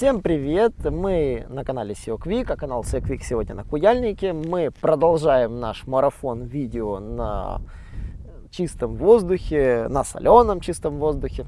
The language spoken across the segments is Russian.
Всем привет! Мы на канале SEO Quick, а канал SEO Quick сегодня на Куяльнике. Мы продолжаем наш марафон видео на чистом воздухе, на соленом чистом воздухе.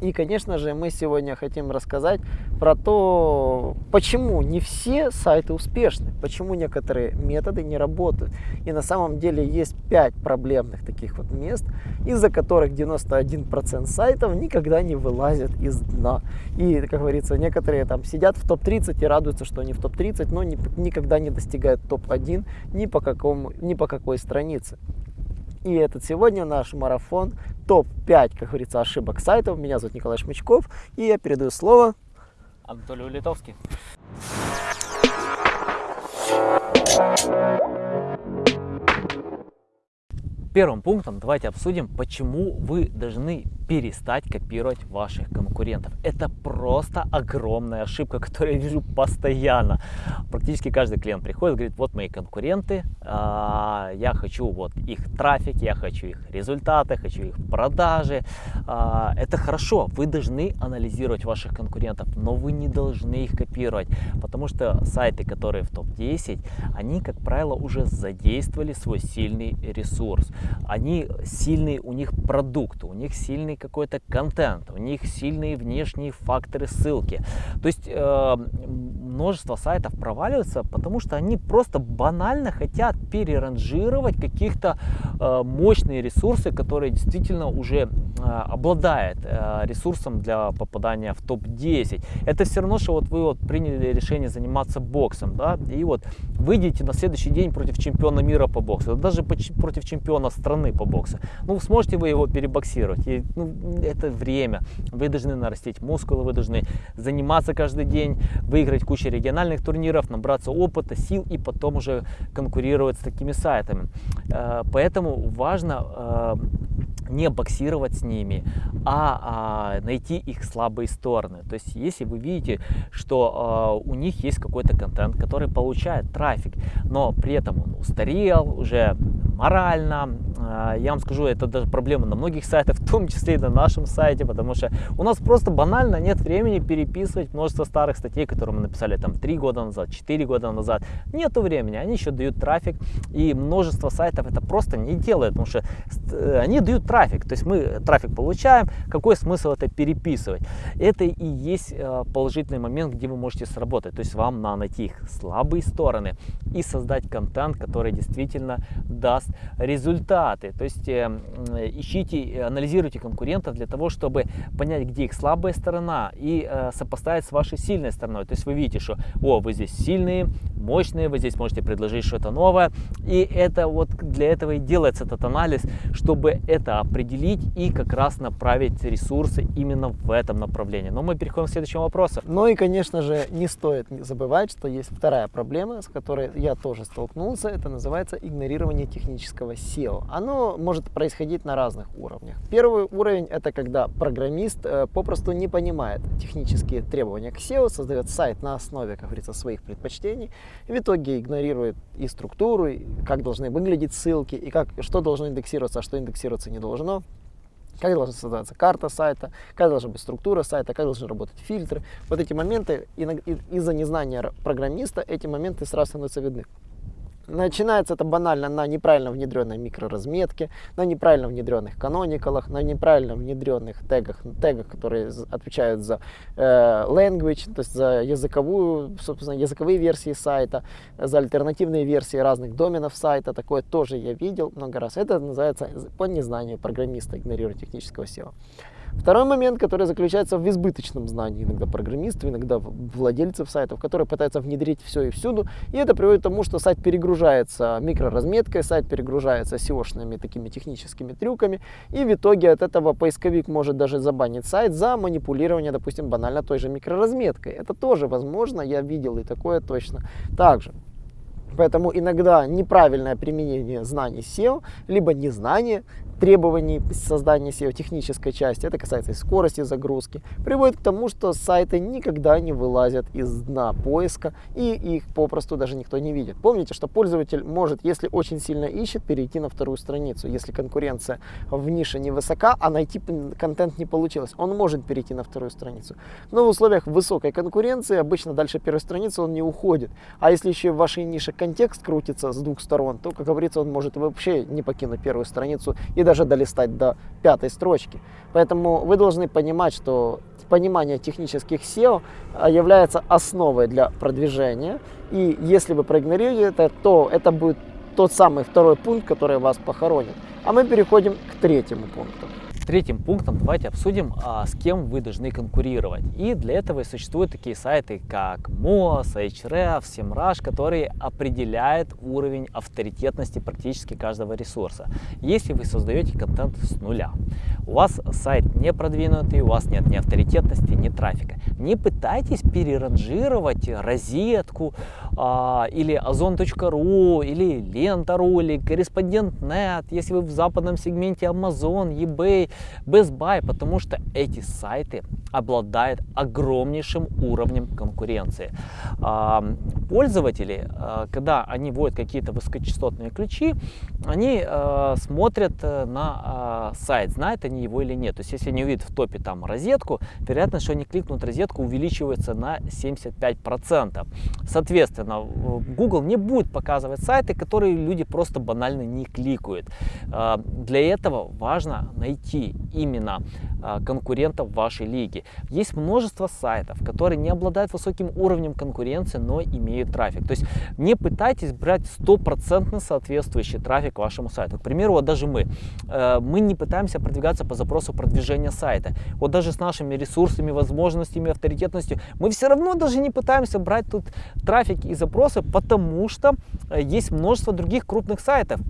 И, конечно же, мы сегодня хотим рассказать про то, почему не все сайты успешны, почему некоторые методы не работают. И на самом деле есть 5 проблемных таких вот мест, из-за которых 91% сайтов никогда не вылазят из дна. И, как говорится, некоторые там сидят в топ-30 и радуются, что они в топ-30, но ни, никогда не достигают топ-1 ни по, какому, ни по какой странице. И этот сегодня наш марафон топ-5, как говорится, ошибок сайтов. Меня зовут Николай Шмычков, и я передаю слово Анатолию Литовский. Первым пунктом давайте обсудим, почему вы должны перестать копировать ваших конкурентов. Это просто огромная ошибка, которую я вижу постоянно. Практически каждый клиент приходит и говорит, вот мои конкуренты, а, я хочу вот их трафик, я хочу их результаты, хочу их продажи. А, это хорошо, вы должны анализировать ваших конкурентов, но вы не должны их копировать, потому что сайты, которые в топ-10, они, как правило, уже задействовали свой сильный ресурс. Они сильный, у них продукт, у них сильный какой-то контент, у них сильные внешние факторы ссылки. То есть э, множество сайтов проваливаются, потому что они просто банально хотят переранжировать каких-то э, мощные ресурсы, которые действительно уже э, обладают э, ресурсом для попадания в топ-10. Это все равно, что вот вы вот приняли решение заниматься боксом, да, и вот выйдете на следующий день против чемпиона мира по боксу, даже против чемпиона страны по боксу. Ну, сможете вы его перебоксировать? И, ну, это время. Вы должны нарастить мускулы, вы должны заниматься каждый день, выиграть кучу региональных турниров, набраться опыта, сил и потом уже конкурировать с такими сайтами. Э, поэтому важно э, не боксировать с ними, а, а найти их слабые стороны. То есть, если вы видите, что а, у них есть какой-то контент, который получает трафик, но при этом он устарел, уже морально. А, я вам скажу, это даже проблема на многих сайтах, в том числе и на нашем сайте, потому что у нас просто банально нет времени переписывать множество старых статей, которые мы написали там 3 года назад, 4 года назад. Нету времени, они еще дают трафик, и множество сайтов это просто не делает, потому что э, они дают трафик, то есть мы трафик получаем, какой смысл это переписывать? Это и есть э, положительный момент, где вы можете сработать, то есть вам надо найти их слабые стороны и создать контент, который действительно даст результаты. То есть э, ищите, анализируйте конкурентов для того, чтобы понять, где их слабая сторона и э, сопоставить с вашей сильной стороной. То есть вы видите, что о, вы здесь сильные, мощные, вы здесь можете предложить что-то новое. И это вот для этого и делается этот анализ, чтобы это определить и как раз направить ресурсы именно в этом направлении. Но мы переходим к следующему вопросу. Ну и, конечно же, не стоит забывать, что есть вторая проблема, с которой я тоже столкнулся. Это называется игнорирование технического SEO. Оно может происходить на разных уровнях. Первый уровень это когда программист э, попросту не понимает технические требования к SEO, создает сайт на основе, как говорится, своих предпочтений, в итоге игнорирует и структуру, и как должны выглядеть ссылки, и как, что должно индексироваться, а что индексироваться не должно как должна создаться карта сайта, как должна быть структура сайта, как должны работать фильтры. Вот эти моменты, из-за незнания программиста, эти моменты сразу становятся видны. Начинается это банально на неправильно внедренной микроразметке, на неправильно внедренных каноникалах, на неправильно внедренных тегах, тегах, которые отвечают за э, language, то есть за языковую, собственно, языковые версии сайта, за альтернативные версии разных доменов сайта. Такое тоже я видел много раз. Это называется по незнанию программиста игнорировать технического SEO. Второй момент, который заключается в избыточном знании иногда программистов, иногда владельцев сайтов, которые пытаются внедрить все и всюду. И это приводит к тому, что сайт перегружается микроразметкой, сайт перегружается SEO-шными такими техническими трюками. И в итоге от этого поисковик может даже забанить сайт за манипулирование, допустим, банально той же микроразметкой. Это тоже возможно, я видел и такое точно. Также Поэтому иногда неправильное применение знаний SEO, либо незнание требований создания SEO технической части, это касается и скорости загрузки, приводит к тому, что сайты никогда не вылазят из дна поиска и их попросту даже никто не видит. Помните, что пользователь может, если очень сильно ищет, перейти на вторую страницу. Если конкуренция в нише невысока, а найти контент не получилось, он может перейти на вторую страницу. Но в условиях высокой конкуренции обычно дальше первой страницы он не уходит. А если еще в вашей нише контекст крутится с двух сторон, то, как говорится, он может вообще не покинуть первую страницу и даже долистать до пятой строчки. Поэтому вы должны понимать, что понимание технических SEO а, является основой для продвижения. И если вы проигнорируете это, то это будет тот самый второй пункт, который вас похоронит. А мы переходим к третьему пункту. Третьим пунктом давайте обсудим, а, с кем вы должны конкурировать. И для этого и существуют такие сайты, как Moz, Ahref, SEMrush, которые определяют уровень авторитетности практически каждого ресурса. Если вы создаете контент с нуля, у вас сайт не продвинутый, у вас нет ни авторитетности, ни трафика. Не пытайтесь переранжировать розетку а, или ozon.ru, или лента.ru, или корреспондент.нет, если вы в западном сегменте Amazon, eBay, Best Buy, потому что эти сайты обладают огромнейшим уровнем конкуренции. А, пользователи, а, когда они вводят какие-то высокочастотные ключи, они а, смотрят э, на сайт, знают они его или нет. То есть, если они увидят в топе там розетку, вероятность, что они кликнут розетку, увеличивается на 75%. Соответственно, Google не будет показывать сайты, которые люди просто банально не кликают. Для этого важно найти именно конкурентов вашей лиге. Есть множество сайтов, которые не обладают высоким уровнем конкуренции, но имеют трафик. То есть не пытайтесь брать стопроцентно соответствующий трафик вашему сайту. К примеру, вот даже мы, э, мы не пытаемся продвигаться по запросу продвижения сайта. Вот даже с нашими ресурсами, возможностями, авторитетностью, мы все равно даже не пытаемся брать тут трафик и запросы, потому что э, есть множество других крупных сайтов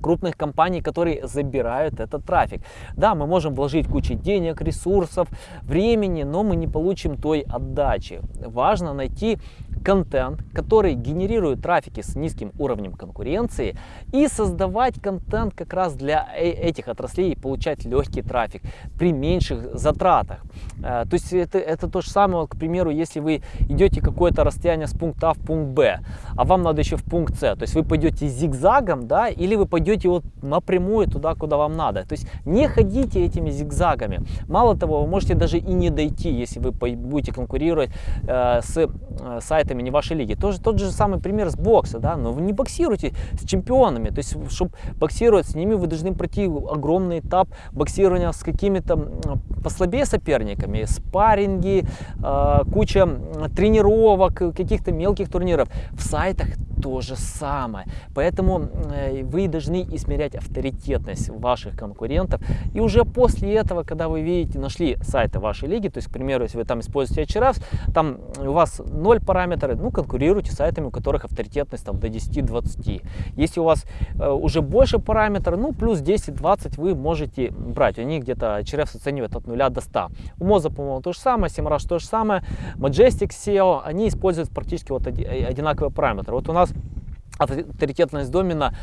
крупных компаний, которые забирают этот трафик. Да, мы можем вложить кучу денег, ресурсов, времени, но мы не получим той отдачи. Важно найти контент, который генерирует трафики с низким уровнем конкуренции и создавать контент как раз для э, этих отраслей и получать легкий трафик при меньших затратах. Э, то есть это, это то же самое, к примеру, если вы идете какое-то расстояние с пункта А в пункт Б, а вам надо еще в пункт С, то есть вы пойдете зигзагом, да, или вы пойдете вот напрямую туда, куда вам надо. То есть не ходите этими зигзагами. Мало того, вы можете даже и не дойти, если вы будете конкурировать э, с э, сайтами не вашей лиги. Тоже тот же самый пример с бокса, да, но вы не боксируете с чемпионами. То есть, чтобы боксировать с ними, вы должны пройти огромный этап боксирования с какими-то послабее соперниками, спарринги, э, куча тренировок, каких-то мелких турниров. В сайтах то же самое. Поэтому э, вы должны измерять авторитетность ваших конкурентов. И уже после этого, когда вы видите, нашли сайты вашей лиги, то есть, к примеру, если вы там используете HRF, там у вас 0 параметров, ну, конкурируйте с сайтами, у которых авторитетность там до 10-20. Если у вас э, уже больше параметров, ну, плюс 10-20 вы можете брать. Они где-то HRF оценивают от 0 до 100. У Moza, по-моему, то же самое, Semrush то же самое, Majestic SEO, они используют практически вот одинаковые параметры. Вот у нас авторитетность домена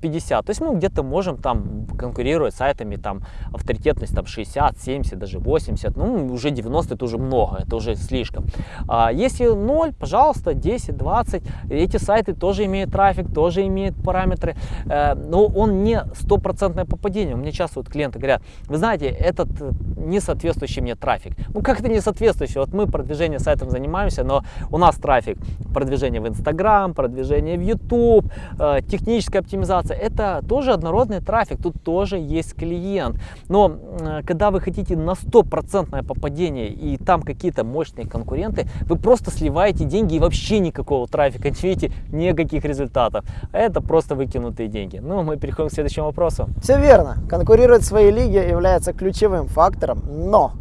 50. То есть мы где-то можем там конкурировать сайтами, там авторитетность там 60, 70, даже 80, ну уже 90 это уже много, это уже слишком. А если 0, пожалуйста, 10, 20, эти сайты тоже имеют трафик, тоже имеют параметры, э, но он не стопроцентное попадение. У меня часто вот клиенты говорят, вы знаете, этот не соответствующий мне трафик. Ну как это не соответствующий? Вот мы продвижением сайтом занимаемся, но у нас трафик продвижение в Инстаграм, продвижение в YouTube, YouTube, э, техническая оптимизация, это тоже однородный трафик, тут тоже есть клиент. Но э, когда вы хотите на стопроцентное попадение и там какие-то мощные конкуренты, вы просто сливаете деньги и вообще никакого трафика не видите, никаких результатов. Это просто выкинутые деньги. Ну, мы переходим к следующему вопросу. Все верно. Конкурировать в своей лиге является ключевым фактором, но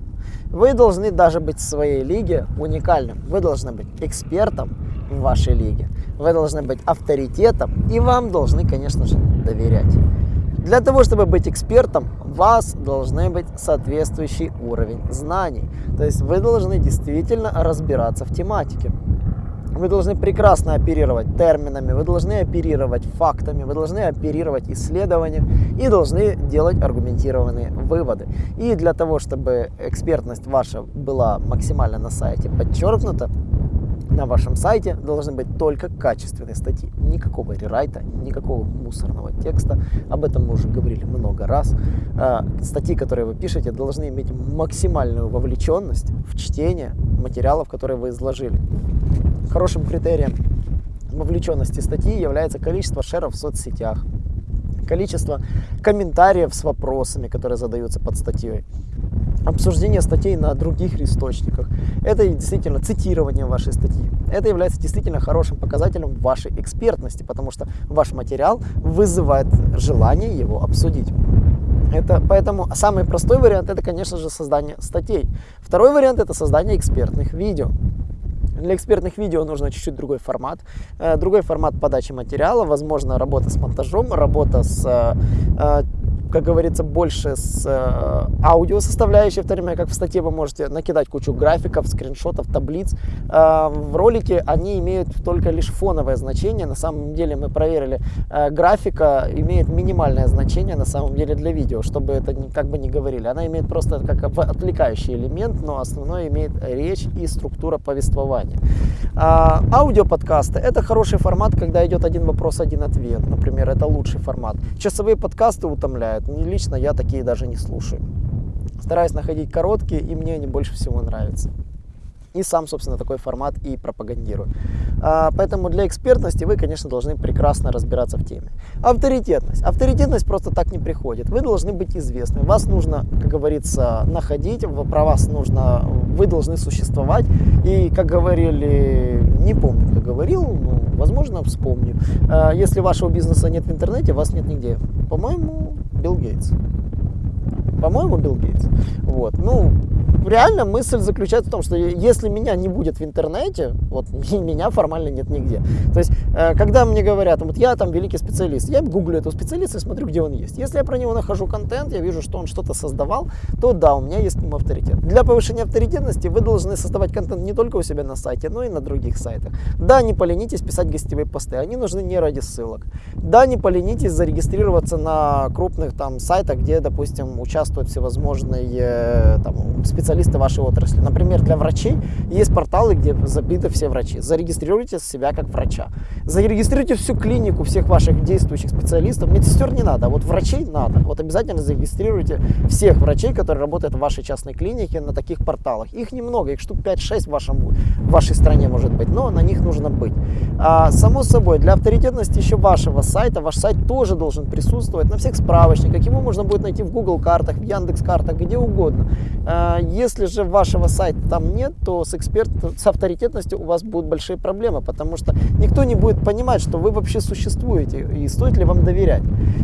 вы должны даже быть в своей лиге уникальным. Вы должны быть экспертом в вашей лиге. Вы должны быть авторитетом и вам должны, конечно же, доверять. Для того, чтобы быть экспертом, у вас должны быть соответствующий уровень знаний. То есть вы должны действительно разбираться в тематике. Вы должны прекрасно оперировать терминами, вы должны оперировать фактами, вы должны оперировать исследованием и должны делать аргументированные выводы. И для того, чтобы экспертность ваша была максимально на сайте подчеркнута, на вашем сайте должны быть только качественные статьи. Никакого рерайта, никакого мусорного текста. Об этом мы уже говорили много раз. А, статьи, которые вы пишете, должны иметь максимальную вовлеченность в чтение материалов, которые вы изложили. Хорошим критерием вовлеченности статьи является количество шеров в соцсетях, количество комментариев с вопросами, которые задаются под статьей, обсуждение статей на других источниках. Это действительно цитирование вашей статьи. Это является действительно хорошим показателем вашей экспертности, потому что ваш материал вызывает желание его обсудить. Это, поэтому самый простой вариант это, конечно же, создание статей. Второй вариант это создание экспертных видео. Для экспертных видео нужно чуть-чуть другой формат. Э, другой формат подачи материала, возможно, работа с монтажом, работа с э, э, как говорится, больше с э, аудио составляющей, в то время как в статье вы можете накидать кучу графиков, скриншотов, таблиц. Э, в ролике они имеют только лишь фоновое значение. На самом деле мы проверили, э, графика имеет минимальное значение на самом деле для видео, чтобы это как бы не говорили. Она имеет просто как отвлекающий элемент, но основной имеет речь и структура повествования. Э, аудиоподкасты – это хороший формат, когда идет один вопрос, один ответ. Например, это лучший формат. Часовые подкасты утомляют помогают. Лично я такие даже не слушаю. Стараюсь находить короткие, и мне они больше всего нравятся. И сам, собственно, такой формат и пропагандирую. А, поэтому для экспертности вы, конечно, должны прекрасно разбираться в теме. Авторитетность. Авторитетность просто так не приходит. Вы должны быть известны. Вас нужно, как говорится, находить. Про вас нужно, вы должны существовать. И, как говорили, не помню, кто говорил, но, возможно, вспомню. А, если вашего бизнеса нет в интернете, вас нет нигде. По-моему, Билл Гейтс. По-моему, Билл Гейтс. Вот. Ну, реально мысль заключается в том, что если меня не будет в интернете, вот меня формально нет нигде. То есть, э, когда мне говорят, вот я там великий специалист, я гуглю этого специалиста и смотрю, где он есть. Если я про него нахожу контент, я вижу, что он что-то создавал, то да, у меня есть к нему авторитет. Для повышения авторитетности вы должны создавать контент не только у себя на сайте, но и на других сайтах. Да, не поленитесь писать гостевые посты, они нужны не ради ссылок. Да, не поленитесь зарегистрироваться на крупных там сайтах, где, допустим, участвуют всевозможные э, там, специалисты специалисты вашей отрасли. Например, для врачей есть порталы, где забиты все врачи. Зарегистрируйте себя как врача. Зарегистрируйте всю клинику всех ваших действующих специалистов. Медсестер не надо, а вот врачей надо. Вот обязательно зарегистрируйте всех врачей, которые работают в вашей частной клинике на таких порталах. Их немного, их штук 5-6 в, вашем, в вашей стране может быть, но на них нужно быть. А, само собой, для авторитетности еще вашего сайта, ваш сайт тоже должен присутствовать на всех справочниках. Его можно будет найти в Google картах, в Яндекс картах, где угодно. Если же вашего сайта там нет, то с эксперт, с авторитетностью у вас будут большие проблемы, потому что никто не будет понимать, что вы вообще существуете и стоит ли вам доверять.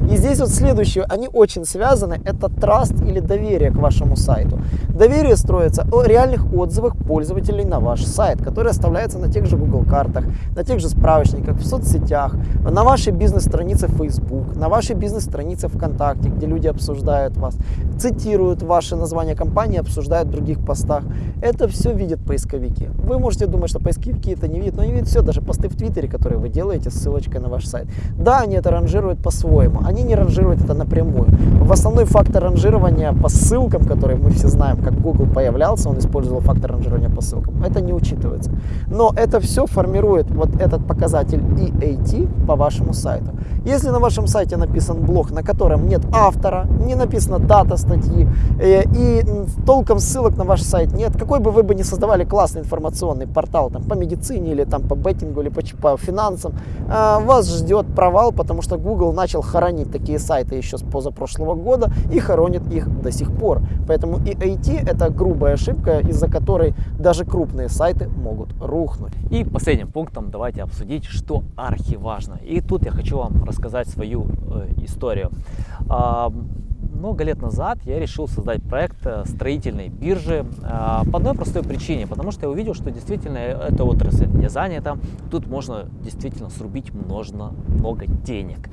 И здесь вот следующее, они очень связаны, это траст или доверие к вашему сайту. Доверие строится о реальных отзывах пользователей на ваш сайт, который оставляется на тех же Google картах, на тех же справочниках, в соцсетях, на вашей бизнес-странице Facebook, на вашей бизнес-странице ВКонтакте, где люди обсуждают вас, цитируют ваше название компании, обсуждают других постах. Это все видят поисковики. Вы можете думать, что поисковики это не видят, но они видят все, даже посты в Твиттере, которые вы делаете с ссылочкой на ваш сайт. Да, они это ранжируют по-своему, они не ранжируют это напрямую. В основной фактор ранжирования по ссылкам, который мы все знаем, как Google появлялся, он использовал фактор ранжирования по ссылкам. Это не учитывается. Но это все формирует вот этот показатель EAT по вашему сайту. Если на вашем сайте написан блог, на котором нет автора, не написана дата статьи э, и толком ссылок на ваш сайт нет, какой бы вы бы ни создавали классный информационный портал там, по медицине или там, по беттингу или по, по финансам, э, вас ждет провал, потому что Google начал хоронить такие сайты еще с позапрошлого года и хоронит их до сих пор. Поэтому и IT это грубая ошибка, из-за которой даже крупные сайты могут рухнуть. И последним пунктом давайте обсудить, что архиважно. И тут я хочу вам рассказать свою э, историю. Много лет назад я решил создать проект э, строительной биржи а, по одной простой причине, потому что я увидел, что действительно эта отрасль не занята, тут можно действительно срубить много, много денег.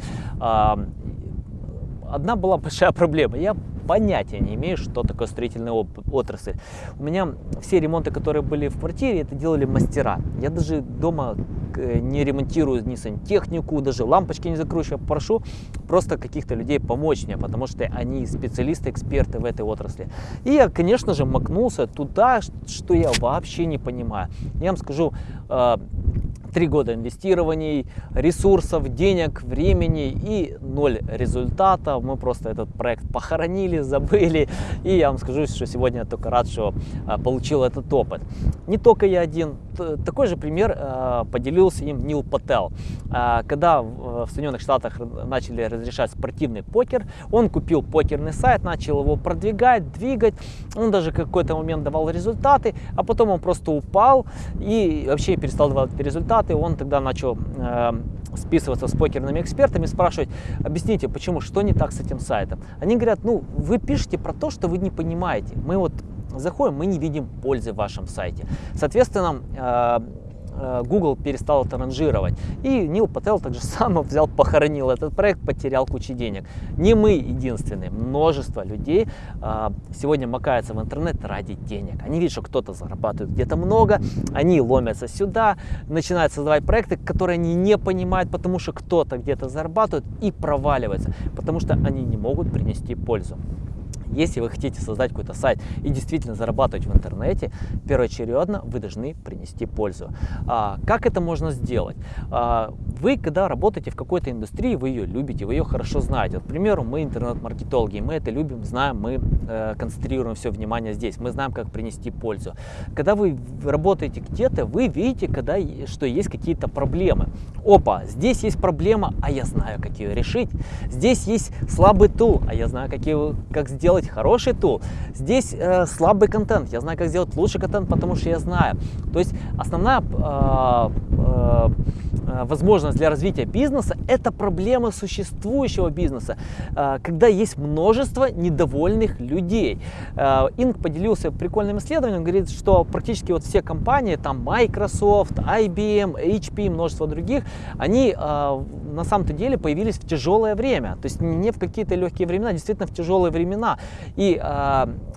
Одна была большая проблема. Я понятия не имею, что такое строительная отрасль. У меня все ремонты, которые были в квартире, это делали мастера. Я даже дома не ремонтирую ни сантехнику, даже лампочки не закручиваю, прошу просто каких-то людей помочь мне, потому что они специалисты, эксперты в этой отрасли. И я, конечно же, макнулся туда, что я вообще не понимаю. Я вам скажу, э, Три года инвестирований, ресурсов, денег, времени и ноль результата. Мы просто этот проект похоронили, забыли. И я вам скажу, что сегодня я только рад, что а, получил этот опыт. Не только я один. Такой же пример а, поделился им Нил Пател. А, когда в Соединенных Штатах начали разрешать спортивный покер, он купил покерный сайт, начал его продвигать, двигать. Он даже какой-то момент давал результаты, а потом он просто упал и вообще перестал давать результаты результаты, он тогда начал э, списываться с покерными экспертами, спрашивать, объясните, почему, что не так с этим сайтом. Они говорят, ну, вы пишете про то, что вы не понимаете. Мы вот заходим, мы не видим пользы в вашем сайте. Соответственно, Э, Google перестал это ранжировать. И Нил Пател так же само взял, похоронил этот проект, потерял кучу денег. Не мы единственные, множество людей а, сегодня макаются в интернет ради денег. Они видят, что кто-то зарабатывает где-то много, они ломятся сюда, начинают создавать проекты, которые они не понимают, потому что кто-то где-то зарабатывает и проваливается, потому что они не могут принести пользу. Если вы хотите создать какой-то сайт и действительно зарабатывать в интернете, первоочередно вы должны принести пользу. А, как это можно сделать? А, вы, когда работаете в какой-то индустрии, вы ее любите, вы ее хорошо знаете. Вот, к примеру, мы интернет-маркетологи, мы это любим, знаем, мы э, концентрируем все внимание здесь, мы знаем, как принести пользу. Когда вы работаете где-то, вы видите, когда, что есть какие-то проблемы. Опа, здесь есть проблема, а я знаю, как ее решить. Здесь есть слабый тул, а я знаю, как, его, как сделать сделать хороший тул. Здесь э, слабый контент. Я знаю, как сделать лучший контент, потому что я знаю. То есть основная э, э, возможность для развития бизнеса, это проблема существующего бизнеса, э, когда есть множество недовольных людей. Э, Инг поделился прикольным исследованием, говорит, что практически вот все компании, там Microsoft, IBM, HP, множество других, они на самом-то деле появились в тяжелое время, то есть не в какие-то легкие времена, действительно в тяжелые времена. И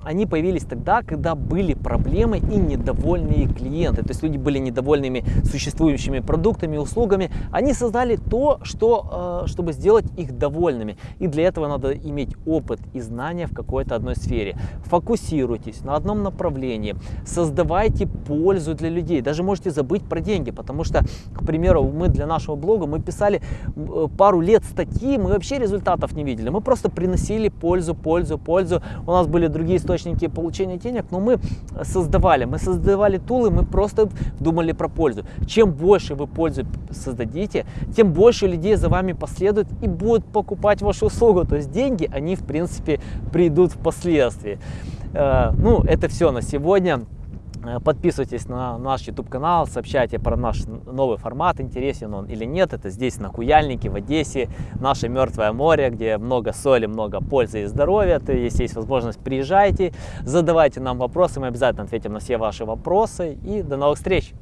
они появились тогда, когда были проблемы и недовольные клиенты, то есть люди были недовольными существующими продуктами, услугами, услугами, они создали то, что, э, чтобы сделать их довольными. И для этого надо иметь опыт и знания в какой-то одной сфере. Фокусируйтесь на одном направлении, создавайте пользу для людей. Даже можете забыть про деньги, потому что, к примеру, мы для нашего блога мы писали э, пару лет статьи, мы вообще результатов не видели. Мы просто приносили пользу, пользу, пользу. У нас были другие источники получения денег, но мы создавали, мы создавали тулы, мы просто думали про пользу. Чем больше вы пользу создадите, тем больше людей за вами последует и будут покупать вашу услугу. То есть деньги, они в принципе придут впоследствии. Э, ну, это все на сегодня. Э, подписывайтесь на наш YouTube канал, сообщайте про наш новый формат, интересен он или нет. Это здесь на Куяльнике, в Одессе, наше Мертвое море, где много соли, много пользы и здоровья. То если есть возможность, приезжайте, задавайте нам вопросы, мы обязательно ответим на все ваши вопросы. И до новых встреч!